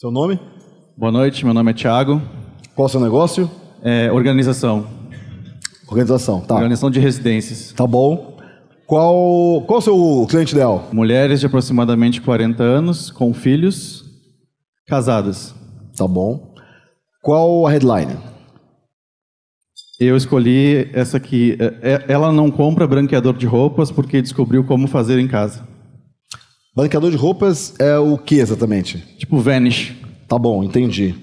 Seu nome? Boa noite, meu nome é Thiago. Qual o seu negócio? É, organização. Organização, tá. Organização de residências. Tá bom. Qual, qual o seu cliente ideal? Mulheres de aproximadamente 40 anos, com filhos, casadas. Tá bom. Qual a headline? Eu escolhi essa aqui. É, é, Ela não compra branqueador de roupas porque descobriu como fazer em casa. Branqueador de roupas é o que exatamente? Tipo Vanish. Tá bom, entendi.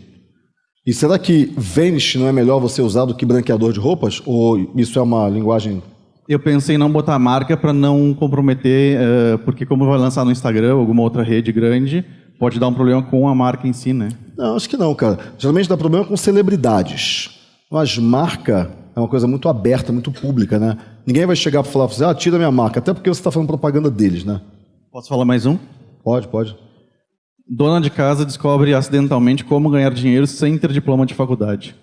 E será que Vanish não é melhor você usar do que branqueador de roupas? Ou isso é uma linguagem Eu pensei em não botar a marca para não comprometer, eh, porque como vai lançar no Instagram ou alguma outra rede grande, pode dar um problema com a marca em si, né? Não, acho que não, cara. Geralmente dá problema com celebridades. Mas marca é uma coisa muito aberta, muito pública, né? Ninguém vai chegar para falar, ah, tira minha marca, até porque você está fazendo propaganda deles, né? Posso falar mais um? Pode, pode. Dona de casa descobre acidentalmente como ganhar dinheiro sem ter diploma de faculdade.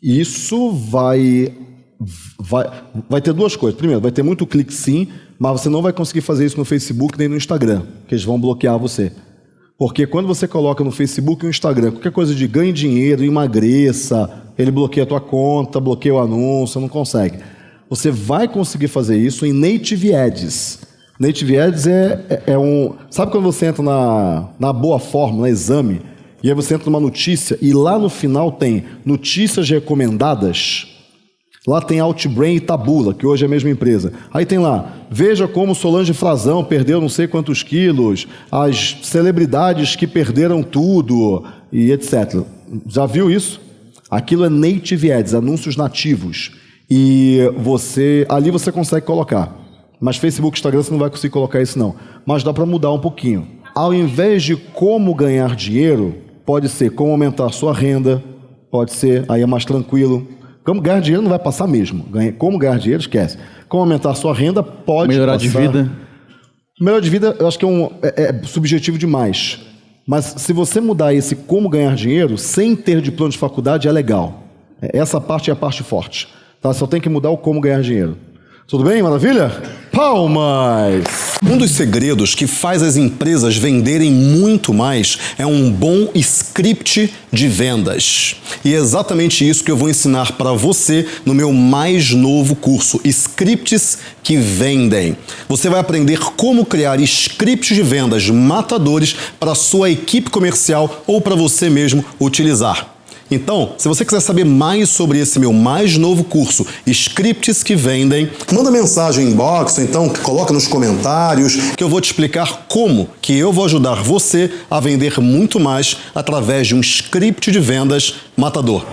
Isso vai, vai, vai ter duas coisas. Primeiro, vai ter muito clique sim, mas você não vai conseguir fazer isso no Facebook nem no Instagram, que eles vão bloquear você. Porque quando você coloca no Facebook e no Instagram qualquer coisa de ganhe dinheiro, emagreça, ele bloqueia a tua conta, bloqueia o anúncio, não consegue. Você vai conseguir fazer isso em Native Ads. Native Ads é, é, é um... Sabe quando você entra na, na boa forma, no exame, e aí você entra numa notícia e lá no final tem notícias recomendadas. Lá tem Outbrain e Tabula, que hoje é a mesma empresa. Aí tem lá, veja como Solange Frazão perdeu não sei quantos quilos, as celebridades que perderam tudo e etc. Já viu isso? Aquilo é native ads, anúncios nativos. E você ali você consegue colocar. Mas Facebook, Instagram você não vai conseguir colocar isso não. Mas dá para mudar um pouquinho. Ao invés de como ganhar dinheiro, pode ser como aumentar a sua renda, pode ser, aí é mais tranquilo. Como ganhar dinheiro não vai passar mesmo. Como ganhar dinheiro, esquece. Como aumentar a sua renda, pode Melhorar de passar. vida. Melhor de vida, eu acho que é, um, é- é subjetivo demais. Mas se você mudar esse como ganhar dinheiro, sem ter diploma de faculdade, é legal. É- Essa parte é a parte forte. Tá? Só tem que mudar o como ganhar dinheiro. Tudo bem? Maravilha? Palmas! Um dos segredos que faz as empresas venderem muito mais é um bom script de vendas. E é exatamente isso que eu vou ensinar para você no meu mais novo curso, Scripts que Vendem. Você vai aprender como criar scripts de vendas matadores para sua equipe comercial ou para você mesmo utilizar. Então, se você quiser saber mais sobre esse meu mais novo curso, Scripts que Vendem, manda mensagem em inbox, ou então coloca nos comentários, que eu vou te explicar como que eu vou ajudar você a vender muito mais através de um script de vendas matador.